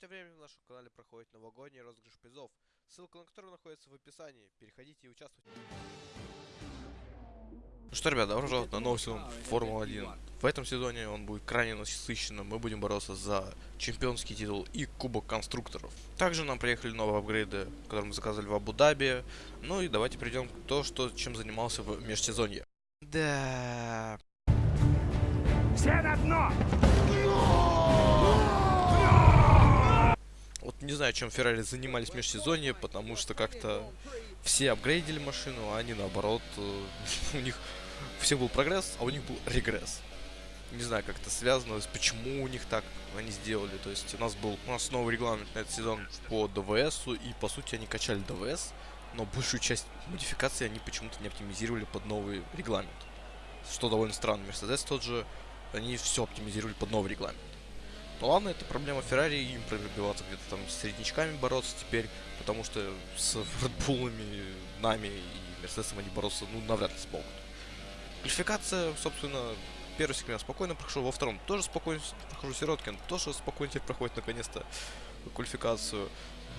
тем временем на нашем канале проходит новогодний розыгрыш призов, ссылка на который находится в описании. Переходите и участвуйте. Ну что, ребят, добро пожаловать на новый сезон Формулы-1. В этом сезоне он будет крайне насыщенным. Мы будем бороться за чемпионский титул и кубок конструкторов. Также нам приехали новые апгрейды, которые мы заказали в Абу-Даби. Ну и давайте перейдем к то, что, чем занимался в межсезонье. Да. Все на дно! Вот не знаю, чем Феррари занимались в межсезонье, потому что как-то все апгрейдили машину, а они наоборот, э, у них все был прогресс, а у них был регресс. Не знаю, как это связано, почему у них так они сделали. То есть у нас был у нас новый регламент на этот сезон по ДВС, и по сути они качали ДВС, но большую часть модификаций они почему-то не оптимизировали под новый регламент. Что довольно странно. Мерседес тот же, они все оптимизировали под новый регламент. Ну ладно, это проблема Феррари, им пробиваться где-то там с среднячками бороться теперь, потому что с Редбулами, нами и Мерседесом они бороться, ну, навряд ли смогут. Квалификация, собственно, первый сегмент спокойно прошел, во втором тоже спокойно прохожу Сироткин, тоже спокойно теперь проходит наконец-то квалификацию.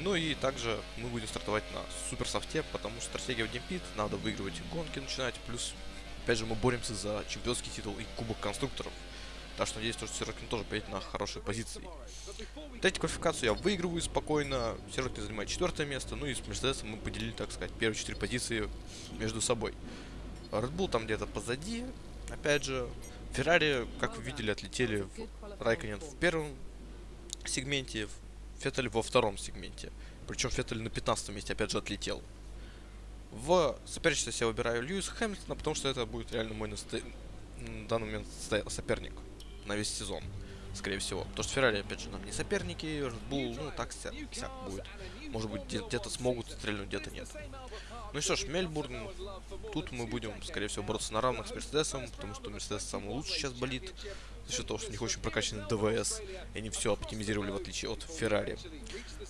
Ну и также мы будем стартовать на супер софте, потому что стратегия в Демпит, надо выигрывать гонки начинать, плюс, опять же, мы боремся за чемпионский титул и кубок конструкторов. Так что надеюсь, что Сирокин тоже поедет на хорошей позиции. Третью квалификацию я выигрываю спокойно. Сирокин занимает четвертое место. Ну и с Мерседесом мы поделили, так сказать, первые четыре позиции между собой. Red Bull там где-то позади. Опять же, Феррари, как вы видели, отлетели в Райконен в первом сегменте, Феттель во втором сегменте. Причем Феттель на 15 месте опять же отлетел. В соперничестве я выбираю Льюиса Хэмилтона, потому что это будет реально мой на данный момент соперник на весь сезон, скорее всего. Потому что Феррари, опять же, нам не соперники, Red ну, так вся будет. Может быть, где-то смогут стрельнуть, где-то нет. Ну и что ж, Мельбурн, тут мы будем, скорее всего, бороться на равных с Мерседесом, потому что Мерседес самый лучший сейчас болит, за счет того, что у них очень прокачанный ДВС, и они все оптимизировали, в отличие от Феррари.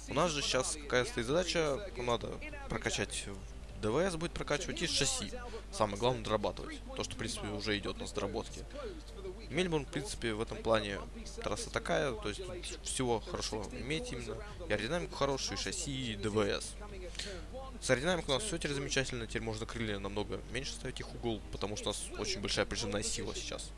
У нас же сейчас какая стоит задача, надо прокачать ДВС будет прокачивать и шасси. Самое главное дорабатывать. То, что, в принципе, уже идет на доработке. Мельбурн, в принципе, в этом плане трасса такая, то есть всего хорошо иметь именно. И аэродинамику хорошую, и шасси, и ДВС. С аэродинамикой у нас все теперь замечательно, теперь можно крылья намного меньше ставить их угол, потому что у нас очень большая прижимная сила сейчас.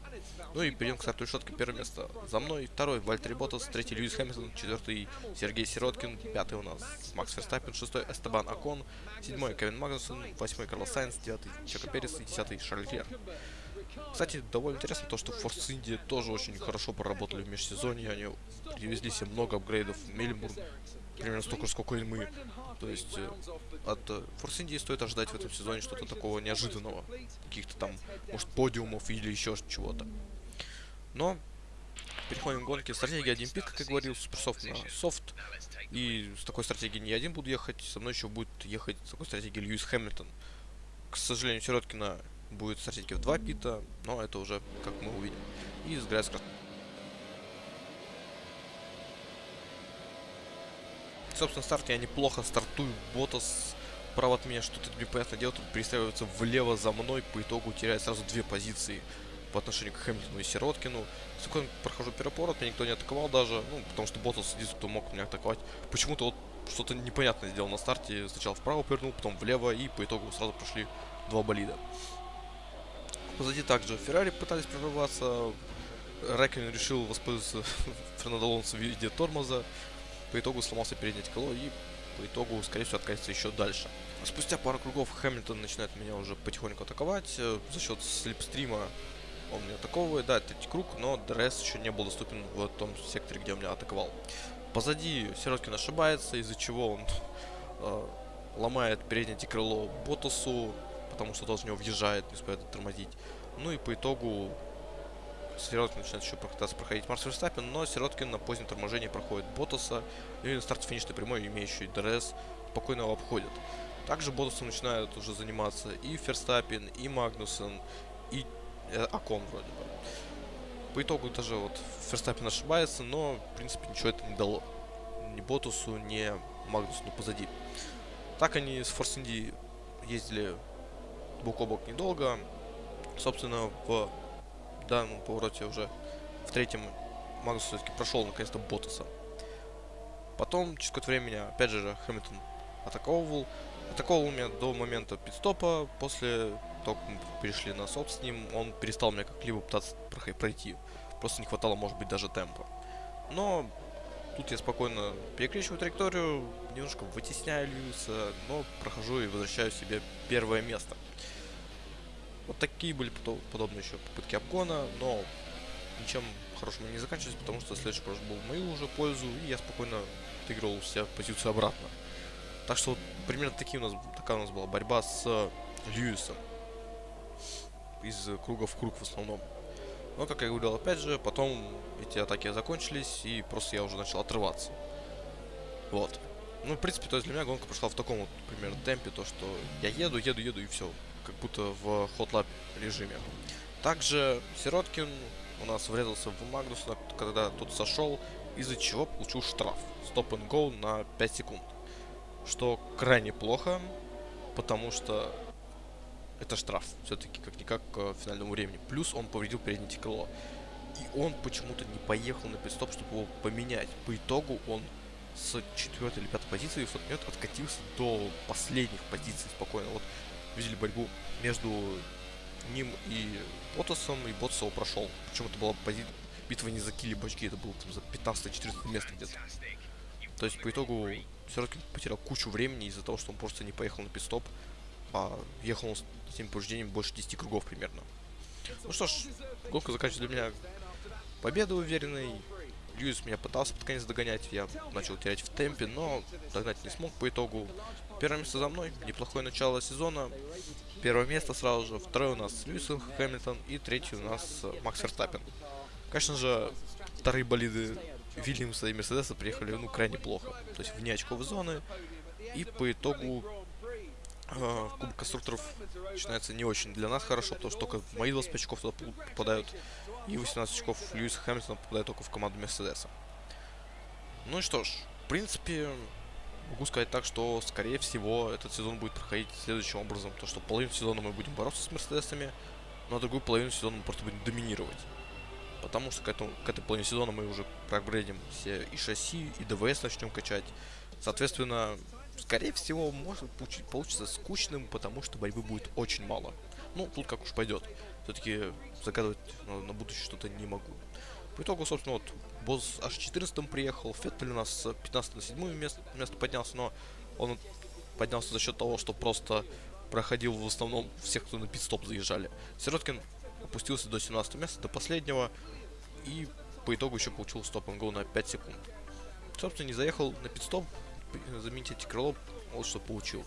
Ну и перейдем к старту решетки. Первое место за мной, второй Вальтер Ботас, третий Льюис Хэмилтон, четвертый Сергей Сироткин, пятый у нас Макс Ферстаппин, шестой Эстебан Акон, седьмой Кевин Магнусон, восьмой Карлос Сайнс, девятый Чека Перес и десятый Шарль Клер. Кстати, довольно интересно то, что Force India тоже очень хорошо поработали в межсезонье. Они привезли себе много апгрейдов в Мельбурн. Примерно столько, сколько и мы. То есть э, от э, Force India стоит ожидать в этом сезоне что-то такого неожиданного. Каких-то там, может, подиумов или еще чего-то. Но переходим к гонке. Стратегия один пик, как говорил, суперсофт на софт. И с такой стратегией не один буду ехать, со мной еще будет ехать с такой стратегией Льюис Хэмилтон. К сожалению, Сироткина будет стратегия в 2 пита, но это уже как мы увидим. И с Грайском. Собственно, старт я неплохо стартую. Ботас право от меня что-то непонятно делает, тут перестраивается влево за мной, по итогу теряет сразу две позиции по отношению к Хэмилтону и Сироткину. Спокойно прохожу перепорот, меня никто не атаковал даже, ну, потому что Ботас сидит, кто мог меня атаковать. Почему-то вот что-то непонятное сделал на старте, сначала вправо повернул, потом влево, и по итогу сразу прошли два болида. Позади также Феррари пытались прорываться. Рэкин решил воспользоваться Фернандо Алонсо в виде тормоза. По итогу сломался переднее коло и по итогу, скорее всего, откатится еще дальше. Спустя пару кругов Хэмилтон начинает меня уже потихоньку атаковать. Э, за счет слепстрима он меня атаковывает. Да, третий круг, но ДРС еще не был доступен в том секторе, где он меня атаковал. Позади Сироткин ошибается, из-за чего он э, ломает переднее крыло Ботасу потому что тот в него въезжает, не успевает тормозить. Ну и по итогу Сироткин начинает еще пытаться проходить Макс Верстаппен, но Сироткин на позднем торможении проходит Ботаса, и на старт финишной прямой, имеющий ДРС, спокойно его обходит. Также Ботасом начинают уже заниматься и Ферстаппен, и Магнусон, и э, Акон вроде бы. По итогу даже вот Ферстаппин ошибается, но в принципе ничего это не дало. Ни Ботасу, ни Магнусу позади. Так они с Форс Инди ездили бок о бок недолго. Собственно, в данном повороте уже в третьем Магнус все-таки прошел наконец-то Ботаса. Потом, через какое-то время опять же, Хэмилтон атаковывал. Атаковывал меня до момента пидстопа. После того, как мы перешли на софт с ним, он перестал меня как-либо пытаться пройти. Просто не хватало, может быть, даже темпа. Но тут я спокойно перекрещиваю траекторию, немножко вытесняю Льюиса, но прохожу и возвращаю себе первое место. Вот такие были подобные еще попытки обгона, но ничем хорошим они не заканчивались, потому что следующий кросс был в мою уже пользу, и я спокойно отыгрывал себя позицию обратно. Так что вот примерно такие у нас, такая у нас была борьба с Льюисом. Из круга в круг в основном. Но, как я говорил, опять же, потом эти атаки закончились, и просто я уже начал отрываться. Вот. Ну, в принципе, то есть для меня гонка прошла в таком вот примерно темпе, то что я еду, еду, еду, и все. Как будто в хотлап режиме. Также Сироткин у нас врезался в Магнуса, когда тот сошел, из-за чего получил штраф. Стоп and go на 5 секунд. Что крайне плохо, потому что это штраф. Все-таки как-никак к финальному времени. Плюс он повредил переднее крыло. И он почему-то не поехал на пидстоп, чтобы его поменять. По итогу он с четвертой или пятой позиции в тот момент откатился до последних позиций спокойно. Вот видели борьбу между ним и Ботасом, и Ботас его прошел. Причем это была пози... битва не за килли бачки, это было там, за 15-14 место где-то. То есть по итогу Сироткин потерял кучу времени из-за того, что он просто не поехал на пидстоп, а ехал он с этим повреждением больше 10 кругов примерно. Ну что ж, гонка заканчивается для меня победой уверенной. Льюис меня пытался под конец догонять, я начал терять в темпе, но догнать не смог по итогу. Первое место за мной, неплохое начало сезона. Первое место сразу же, второе у нас Льюис Хэмилтон и третий у нас Макс Ферстаппин. Конечно же, вторые болиды Вильямса и Мерседеса приехали ну крайне плохо, то есть вне очковой зоны. И по итогу э, Кубок конструкторов начинается не очень для нас хорошо, потому что только мои 20 очков туда попадают, и 18 очков Льюиса Хэмилтона попадают только в команду Мерседеса. Ну и что ж, в принципе, могу сказать так, что, скорее всего, этот сезон будет проходить следующим образом. То, что половину сезона мы будем бороться с Мерседесами, но другую половину сезона мы просто будем доминировать. Потому что к, этому, к этой половине сезона мы уже проапгрейдим все и шасси, и ДВС начнем качать. Соответственно, скорее всего, может получить, получиться скучным, потому что борьбы будет очень мало. Ну, тут как уж пойдет. Все-таки загадывать на, на будущее что-то не могу. По итогу, собственно, вот босс аж 14 приехал, Феттель у нас с 15 на 7 место, место поднялся, но он поднялся за счет того, что просто проходил в основном всех, кто на пит-стоп заезжали. Сироткин опустился до 17 места, до последнего, и по итогу еще получил стоп го на 5 секунд. Собственно, не заехал на пит-стоп, заменить эти крыло, вот что получил.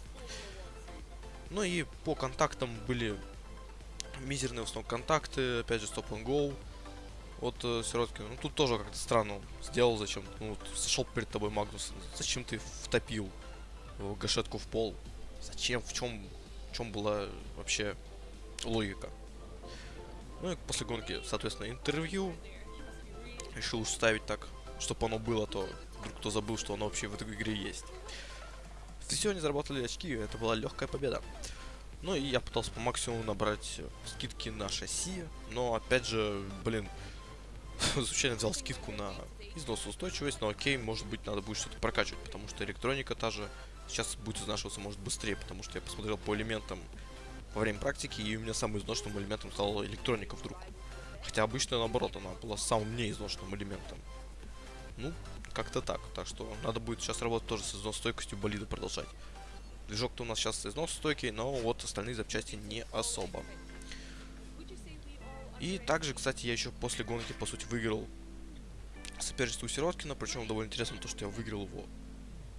Ну и по контактам были мизерные в основном контакты, опять же стоп go от э, Сироткина. Ну, тут тоже как-то странно сделал зачем. Ну, вот, сошел перед тобой Магнус. Зачем ты втопил э, гашетку в пол? Зачем? В чем, в чем была вообще логика? Ну и после гонки, соответственно, интервью. Решил ставить так, чтобы оно было, то вдруг кто забыл, что оно вообще в этой игре есть. Все, они заработали очки, это была легкая победа. Ну и я пытался по максимуму набрать скидки на шасси, но опять же, блин, случайно взял скидку на износоустойчивость, но окей, может быть, надо будет что-то прокачивать, потому что электроника та же сейчас будет изнашиваться, может, быстрее, потому что я посмотрел по элементам во время практики, и у меня самым изношенным элементом стала электроника вдруг. Хотя обычно, наоборот, она была самым неизношенным элементом. Ну, как-то так. Так что надо будет сейчас работать тоже с износостойкостью болида продолжать. Движок-то у нас сейчас износостойкий, но вот остальные запчасти не особо. И также, кстати, я еще после гонки, по сути, выиграл соперничество у Сироткина, причем довольно интересно то, что я выиграл его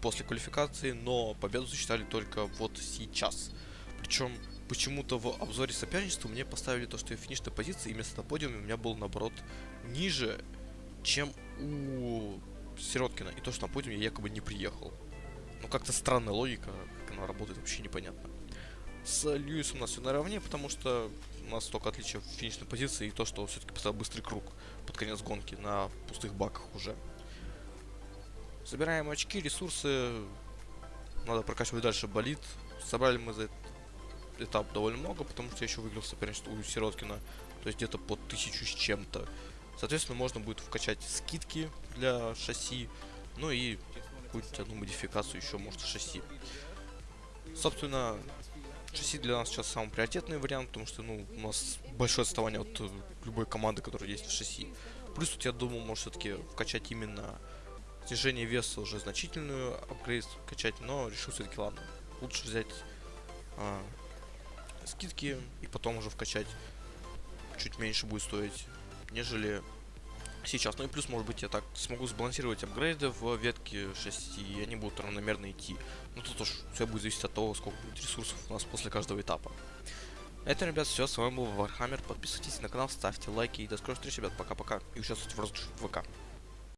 после квалификации, но победу засчитали только вот сейчас. Причем почему-то в обзоре соперничества мне поставили то, что я финишной позиции, и место на подиуме у меня было, наоборот, ниже, чем у Сироткина. И то, что на подиуме я якобы не приехал. Ну, как-то странная логика, как она работает, вообще непонятно. С Льюисом у нас все наравне, потому что у нас только отличие в финишной позиции и то, что все-таки поставил быстрый круг под конец гонки на пустых баках уже. Собираем очки, ресурсы. Надо прокачивать дальше болит. Собрали мы за этот этап довольно много, потому что я еще выиграл соперничество у Сироткина. То есть где-то по тысячу с чем-то. Соответственно, можно будет вкачать скидки для шасси. Ну и какую-нибудь одну модификацию еще, может, шасси. Собственно, шасси для нас сейчас самый приоритетный вариант, потому что, ну, у нас большое отставание от э, любой команды, которая есть в шасси. Плюс тут, я думаю, может все-таки вкачать именно снижение веса уже значительную апгрейд качать, но решил все-таки, ладно, лучше взять а, скидки и потом уже вкачать чуть меньше будет стоить, нежели сейчас. Ну и плюс, может быть, я так смогу сбалансировать апгрейды в ветке 6, и они будут равномерно идти. Ну тут уж все будет зависеть от того, сколько будет ресурсов у нас после каждого этапа. Это, ребят, все. С вами был Вархаммер. Подписывайтесь на канал, ставьте лайки и до скорых встреч, ребят. Пока-пока. И участвуйте в розыгрыше ВК.